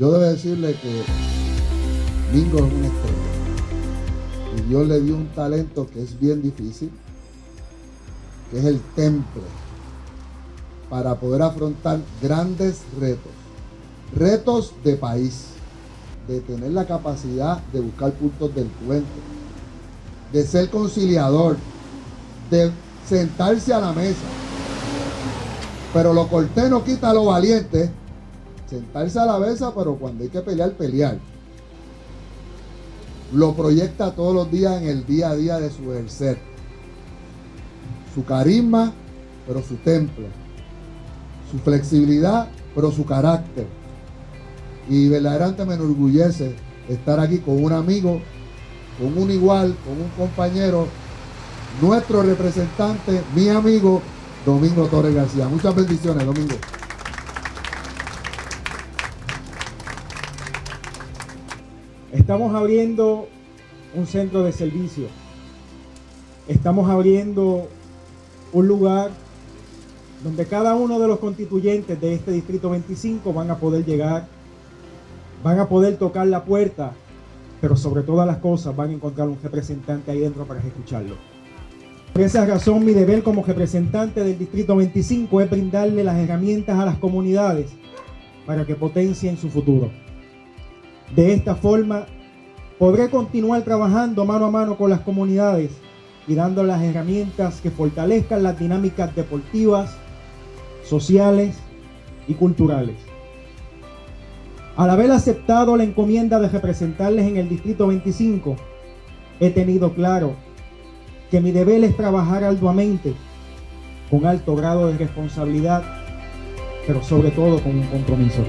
Yo debo decirle que Mingo es una estrella. Y Dios le dio un talento que es bien difícil, que es el temple, para poder afrontar grandes retos. Retos de país, de tener la capacidad de buscar puntos del encuentro, de ser conciliador, de sentarse a la mesa. Pero lo cortés no quita lo valiente. Sentarse a la mesa, pero cuando hay que pelear, pelear. Lo proyecta todos los días en el día a día de su ejercer. Su carisma, pero su templo. Su flexibilidad, pero su carácter. Y verdaderamente me enorgullece estar aquí con un amigo, con un igual, con un compañero nuestro representante, mi amigo Domingo Torres García. Muchas bendiciones, Domingo. Estamos abriendo un centro de servicio. Estamos abriendo un lugar donde cada uno de los constituyentes de este distrito 25 van a poder llegar, van a poder tocar la puerta, pero sobre todas las cosas van a encontrar un representante ahí dentro para escucharlo. Por esa razón, mi deber como representante del Distrito 25 es brindarle las herramientas a las comunidades para que potencien su futuro. De esta forma, podré continuar trabajando mano a mano con las comunidades y dando las herramientas que fortalezcan las dinámicas deportivas, sociales y culturales. Al haber aceptado la encomienda de representarles en el Distrito 25, he tenido claro que mi deber es trabajar arduamente, con alto grado de responsabilidad, pero sobre todo con un compromiso.